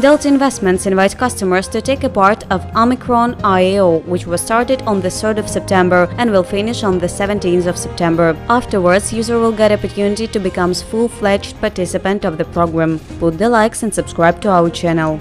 Delta Investments invite customers to take a part of Omicron IAO, which was started on the 3rd of September and will finish on the 17th of September. Afterwards, user will get opportunity to become full-fledged participant of the program. Put the likes and subscribe to our channel.